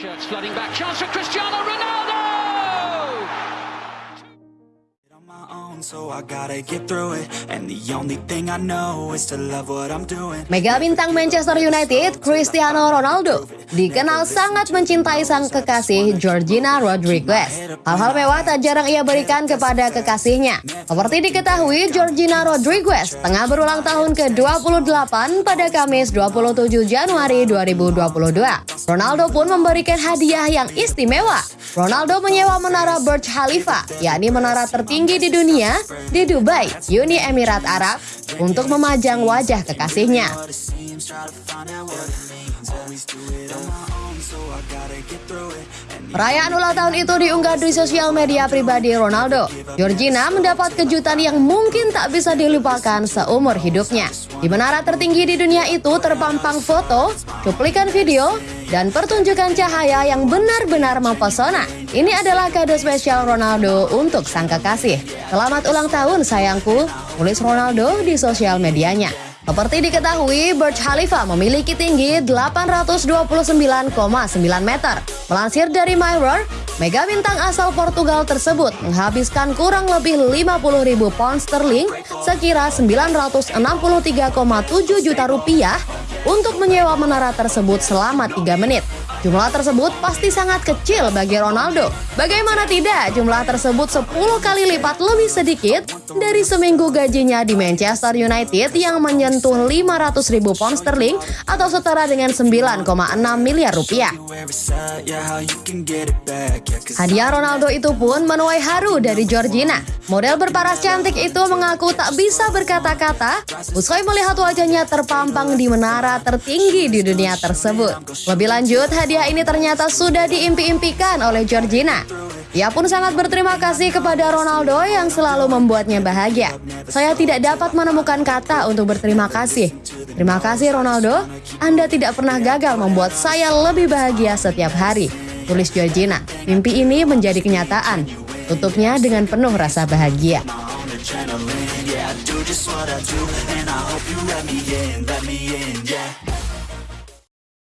Shirts flooding back. Chance for Cristiano Ronaldo! on my own, so I gotta get through it. And the only thing I know is to love what I'm doing. Mega bintang Manchester United, Cristiano Ronaldo, dikenal sangat mencintai sang kekasih Georgina Rodriguez. Hal-hal mewah tak jarang ia berikan kepada kekasihnya. Seperti diketahui, Georgina Rodriguez tengah berulang tahun ke-28 pada Kamis 27 Januari 2022. Ronaldo pun memberikan hadiah yang istimewa. Ronaldo menyewa menara Burj Khalifa, yakni menara tertinggi di dunia, di Dubai, Uni Emirat Arab, untuk memajang wajah kekasihnya. Perayaan ulang tahun itu diunggah di sosial media pribadi Ronaldo. Georgina mendapat kejutan yang mungkin tak bisa dilupakan seumur hidupnya. Di menara tertinggi di dunia itu terpampang foto, cuplikan video, dan pertunjukan cahaya yang benar-benar mempesona. Ini adalah kado spesial Ronaldo untuk sang kekasih. Selamat ulang tahun sayangku, tulis Ronaldo di sosial medianya. Seperti diketahui, Burj Khalifa memiliki tinggi 829,9 meter. Melansir dari Mirror, mega bintang asal Portugal tersebut menghabiskan kurang lebih 50 ribu pound sterling sekira 963,7 juta rupiah untuk menyewa menara tersebut selama 3 menit. Jumlah tersebut pasti sangat kecil bagi Ronaldo. Bagaimana tidak, jumlah tersebut 10 kali lipat lebih sedikit dari seminggu gajinya di Manchester United yang menyentuh 500 ribu pound sterling atau setara dengan 9,6 miliar rupiah. Hadiah Ronaldo itu pun menuai haru dari Georgina. Model berparas cantik itu mengaku tak bisa berkata-kata usai melihat wajahnya terpampang di menara tertinggi di dunia tersebut. Lebih lanjut, hadiah ini ternyata sudah diimpi-impikan oleh Georgina. Ia pun sangat berterima kasih kepada Ronaldo yang selalu membuatnya bahagia. Saya tidak dapat menemukan kata untuk berterima kasih. Terima kasih Ronaldo, Anda tidak pernah gagal membuat saya lebih bahagia setiap hari. Tulis Georgina, mimpi ini menjadi kenyataan. Tutupnya dengan penuh rasa bahagia.